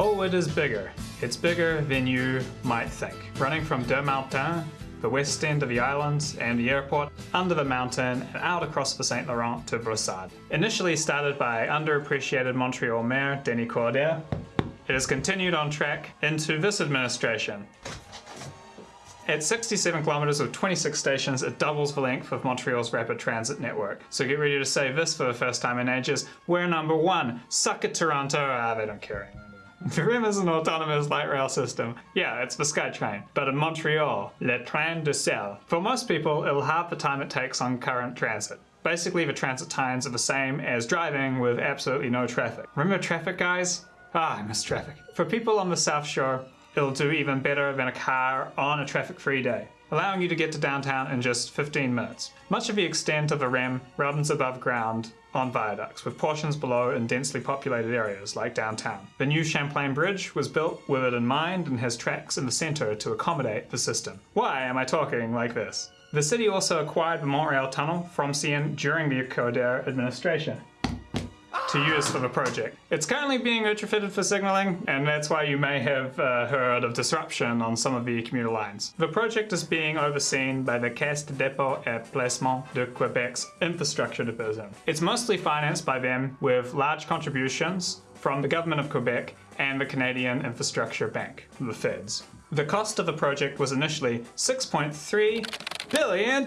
Oh, it is bigger. It's bigger than you might think. Running from Mountains, the west end of the island and the airport, under the mountain and out across the St. Laurent to Brossard. Initially started by underappreciated Montreal Mayor Denis Coderre, it has continued on track into this administration. At 67 kilometres with 26 stations, it doubles the length of Montreal's rapid transit network. So get ready to say this for the first time in ages. We're number one. Suck it, Toronto. Ah, they don't care anymore. REM is an autonomous light rail system. Yeah, it's the SkyTrain. But in Montreal, Le Train de Sel. For most people, it'll halve the time it takes on current transit. Basically, the transit times are the same as driving with absolutely no traffic. Remember traffic, guys? Ah, I miss traffic. For people on the South Shore, it'll do even better than a car on a traffic-free day, allowing you to get to downtown in just 15 minutes. Much of the extent of the REM runs above ground on viaducts, with portions below in densely populated areas like downtown. The new Champlain Bridge was built with it in mind and has tracks in the centre to accommodate the system. Why am I talking like this? The city also acquired the Montreal Tunnel from CN during the Coderre administration to use for the project. It's currently being retrofitted for signaling, and that's why you may have uh, heard of disruption on some of the commuter lines. The project is being overseen by the Caisse de dépôt et placement de Quebec's infrastructure division. It's mostly financed by them with large contributions from the government of Quebec and the Canadian Infrastructure Bank, the Feds. The cost of the project was initially $6.3 billion!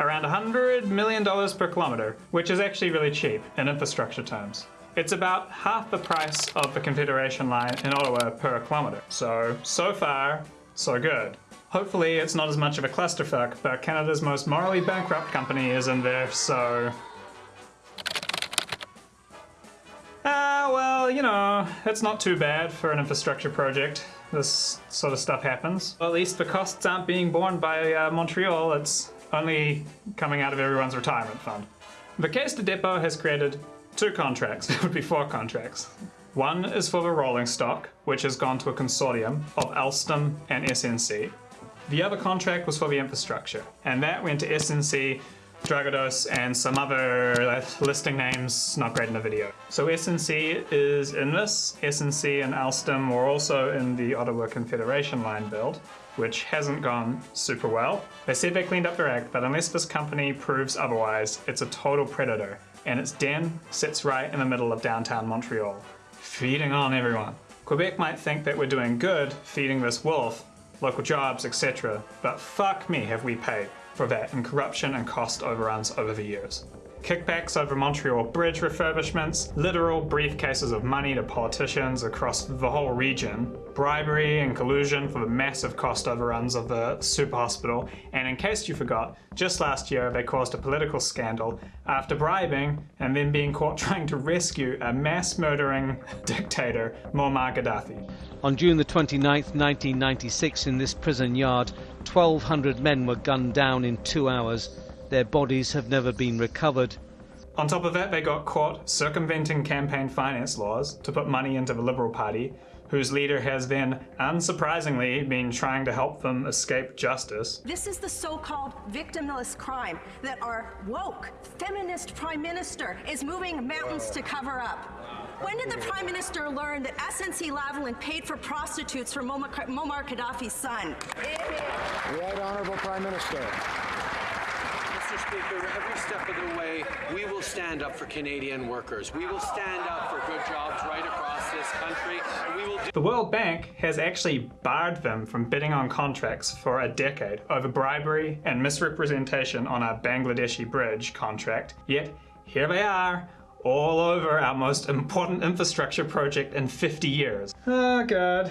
Around $100 million per kilometre, which is actually really cheap in infrastructure terms. It's about half the price of the Confederation line in Ottawa per kilometre. So, so far, so good. Hopefully it's not as much of a clusterfuck, but Canada's most morally bankrupt company is in there, so... Ah, well, you know, it's not too bad for an infrastructure project. This sort of stuff happens. Well, at least the costs aren't being borne by uh, Montreal, it's only coming out of everyone's retirement fund. The Caisse de Depot has created two contracts, it would be four contracts. One is for the rolling stock, which has gone to a consortium of Alstom and SNC. The other contract was for the infrastructure, and that went to SNC Dragados, and some other uh, listing names not great in the video. So SNC is in this. SNC and Alstom were also in the Ottawa Confederation line build, which hasn't gone super well. They said they cleaned up their act, but unless this company proves otherwise, it's a total predator, and its den sits right in the middle of downtown Montreal, feeding on everyone. Quebec might think that we're doing good feeding this wolf, local jobs, etc., but fuck me have we paid for that in corruption and cost overruns over the years. Kickbacks over Montreal bridge refurbishments, literal briefcases of money to politicians across the whole region, bribery and collusion for the massive cost overruns of the super hospital, and in case you forgot, just last year they caused a political scandal after bribing and then being caught trying to rescue a mass murdering dictator, Muammar Gaddafi. On June the 29th, 1996, in this prison yard, 1,200 men were gunned down in two hours. Their bodies have never been recovered. On top of that, they got caught circumventing campaign finance laws to put money into the Liberal Party, whose leader has then, unsurprisingly, been trying to help them escape justice. This is the so-called victimless crime that our woke, feminist prime minister is moving mountains to cover up. When did the Prime Minister learn that SNC Lavalin paid for prostitutes for Muammar Gaddafi's son? Right, Honourable Prime Minister. Speaker, every step of the way, we will stand up for Canadian workers. We will stand up for good jobs right across this country. The World Bank has actually barred them from bidding on contracts for a decade over bribery and misrepresentation on a Bangladeshi bridge contract. Yet, here they are, all over our most important infrastructure project in 50 years. Oh god.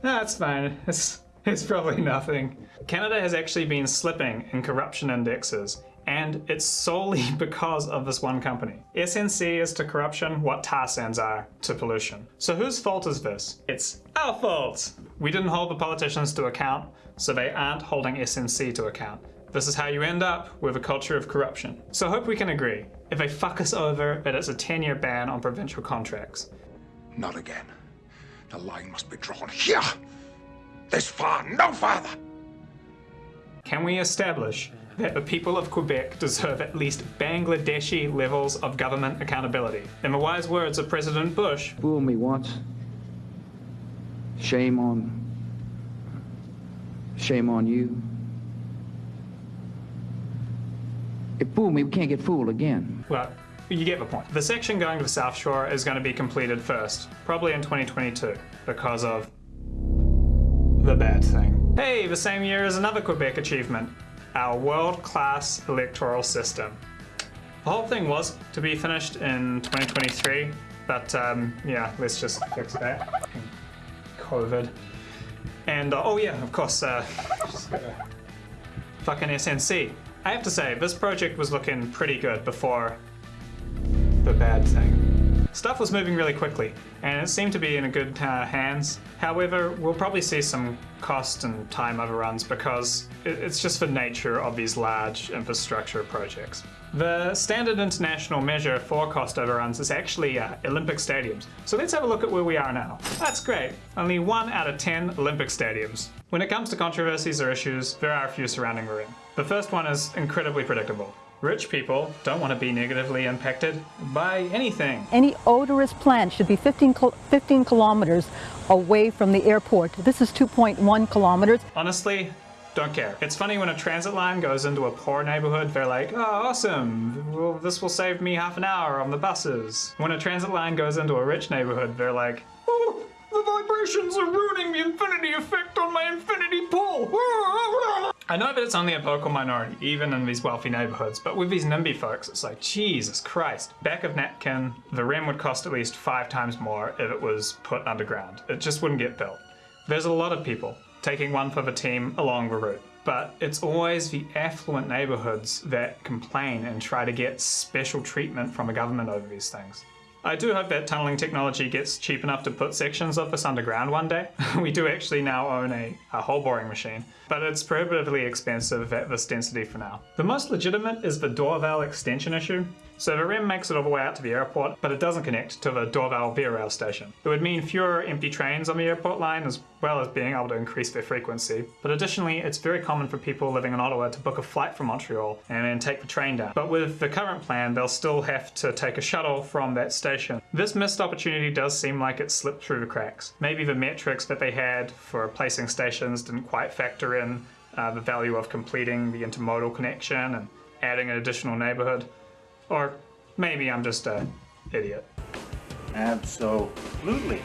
That's fine. It's it's probably nothing. Canada has actually been slipping in corruption indexes and it's solely because of this one company. SNC is to corruption what tar sands are to pollution. So whose fault is this? It's our fault! We didn't hold the politicians to account, so they aren't holding SNC to account. This is how you end up with a culture of corruption. So I hope we can agree. If they fuck us over, it is a 10-year ban on provincial contracts. Not again. The line must be drawn here! This far, no farther! Can we establish that the people of Quebec deserve at least Bangladeshi levels of government accountability? In the wise words of President Bush, Fool me once, Shame on. Shame on you. If fool me. We can't get fooled again. Well, you get the point. The section going to the South Shore is going to be completed first, probably in 2022, because of the bad thing. Hey, the same year as another Quebec achievement, our world-class electoral system. The whole thing was to be finished in 2023, but um, yeah, let's just fix that. COVID. And uh, oh yeah, of course, uh, fucking SNC. I have to say, this project was looking pretty good before the bad thing. Stuff was moving really quickly, and it seemed to be in good uh, hands. However, we'll probably see some cost and time overruns because it's just the nature of these large infrastructure projects. The standard international measure for cost overruns is actually uh, Olympic stadiums. So let's have a look at where we are now. That's great. Only one out of 10 Olympic stadiums. When it comes to controversies or issues, there are a few surrounding REM. The first one is incredibly predictable. Rich people don't want to be negatively impacted by anything. Any odorous plant should be 15, 15 kilometers away from the airport. This is 2.1 kilometers. Honestly, don't care. It's funny when a transit line goes into a poor neighborhood, they're like, oh, awesome, well, this will save me half an hour on the buses. When a transit line goes into a rich neighborhood, they're like, oh, the vibrations are ruining the infinity effect on my infinity pool. I know that it's only a vocal minority, even in these wealthy neighborhoods, but with these NIMBY folks, it's like, Jesus Christ. Back of Napkin, the REM would cost at least five times more if it was put underground. It just wouldn't get built. There's a lot of people taking one for the team along the route. But it's always the affluent neighborhoods that complain and try to get special treatment from the government over these things. I do hope that tunneling technology gets cheap enough to put sections of this underground one day. we do actually now own a, a hole boring machine, but it's prohibitively expensive at this density for now. The most legitimate is the Dorval extension issue. So the REM makes it all the way out to the airport, but it doesn't connect to the Dorval Via Rail station. It would mean fewer empty trains on the airport line as well as being able to increase their frequency. But additionally, it's very common for people living in Ottawa to book a flight from Montreal and then take the train down. But with the current plan, they'll still have to take a shuttle from that station. This missed opportunity does seem like it slipped through the cracks. Maybe the metrics that they had for placing stations didn't quite factor in uh, the value of completing the intermodal connection and adding an additional neighborhood. Or maybe I'm just a idiot. Absolutely.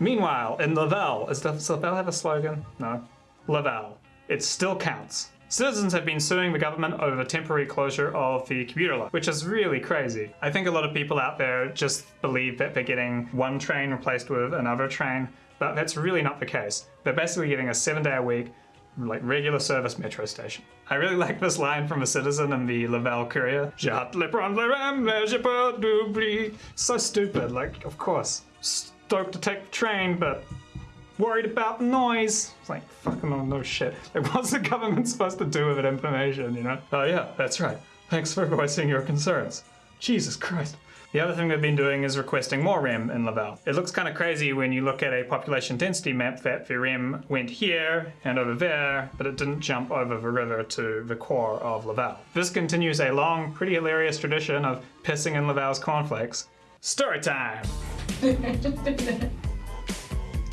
Meanwhile, in Laval, is does Laval have a slogan? No. Laval. It still counts. Citizens have been suing the government over the temporary closure of the commuter line, which is really crazy. I think a lot of people out there just believe that they're getting one train replaced with another train, but that's really not the case. They're basically getting a seven day a week, like regular service metro station. I really like this line from a citizen in the Laval Courier. J'hâte le prendre le REM, mais j'ai peur d'oublier. So stupid, like, of course. Stoked to take the train, but worried about the noise. It's like, fucking oh, no shit. Like, what's the government supposed to do with that information, you know? Oh yeah, that's right. Thanks for voicing your concerns. Jesus Christ. The other thing they've been doing is requesting more REM in Laval. It looks kind of crazy when you look at a population density map that the REM went here and over there, but it didn't jump over the river to the core of Laval. This continues a long, pretty hilarious tradition of pissing in Laval's cornflakes. Story time!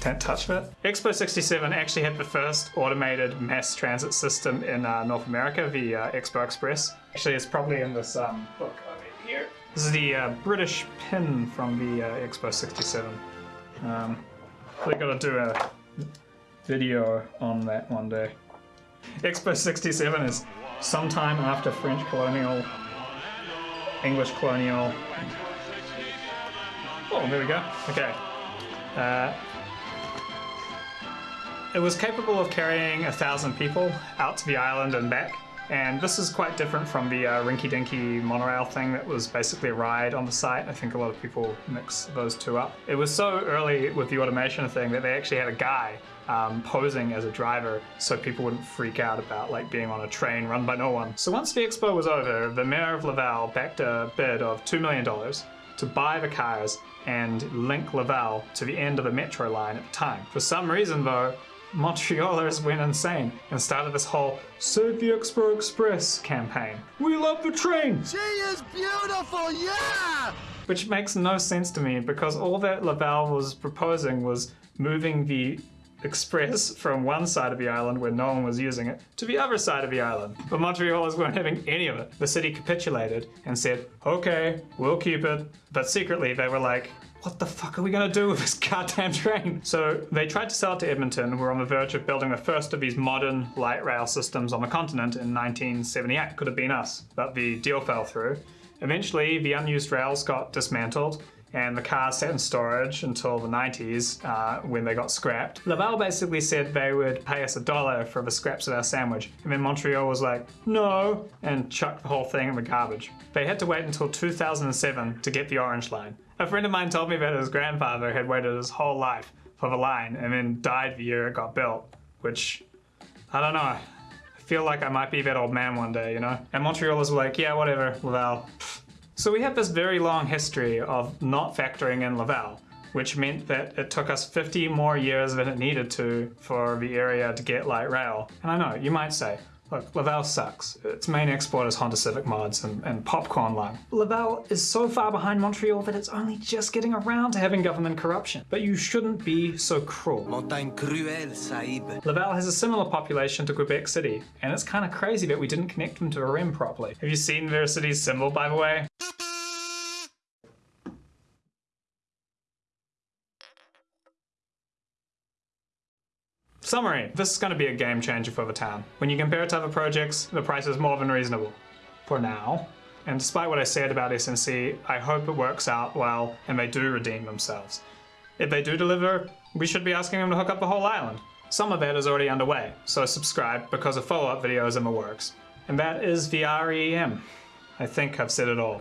Can't touch that. Expo 67 actually had the first automated mass transit system in uh, North America, the uh, Expo Express. Actually, it's probably in this um, book. This is the uh, British pin from the uh, Expo 67. Um, we gotta do a video on that one day. Expo 67 is sometime after French colonial, English colonial. Oh, there we go. Okay. Uh, it was capable of carrying a thousand people out to the island and back. And this is quite different from the uh, Rinky Dinky monorail thing that was basically a ride on the site. I think a lot of people mix those two up. It was so early with the automation thing that they actually had a guy um, posing as a driver so people wouldn't freak out about like being on a train run by no one. So once the expo was over, the mayor of Laval backed a bid of $2 million to buy the cars and link Laval to the end of the metro line at the time. For some reason though, Montrealers went insane and started this whole Save the Expo Express campaign. We love the train! She is beautiful, yeah! Which makes no sense to me because all that Laval was proposing was moving the express from one side of the island where no one was using it to the other side of the island. But Montrealers weren't having any of it. The city capitulated and said, okay, we'll keep it. But secretly they were like, what the fuck are we gonna do with this goddamn train? So they tried to sell it to Edmonton, were on the verge of building the first of these modern light rail systems on the continent in 1978. Could have been us, but the deal fell through. Eventually, the unused rails got dismantled and the cars sat in storage until the 90s uh, when they got scrapped. Laval basically said they would pay us a dollar for the scraps of our sandwich, and then Montreal was like, no, and chucked the whole thing in the garbage. They had to wait until 2007 to get the Orange Line. A friend of mine told me that his grandfather had waited his whole life for the line and then died the year it got built, which, I don't know. I feel like I might be that old man one day, you know? And Montrealers were like, yeah, whatever, Laval. So we have this very long history of not factoring in Laval, which meant that it took us 50 more years than it needed to for the area to get light rail. And I know, you might say, look, Laval sucks. Its main export is Honda Civic mods and, and popcorn lung. Laval is so far behind Montreal that it's only just getting around to having government corruption. But you shouldn't be so cruel. Montagne cruelle, Sahib. Laval has a similar population to Quebec City, and it's kind of crazy that we didn't connect them to a REM properly. Have you seen their city's symbol, by the way? Summary. This is going to be a game changer for the town. When you compare it to other projects, the price is more than reasonable. For now. And despite what I said about SNC, I hope it works out well and they do redeem themselves. If they do deliver, we should be asking them to hook up the whole island. Some of that is already underway, so subscribe because a follow-up video is in the works. And that is the REM. I think I've said it all.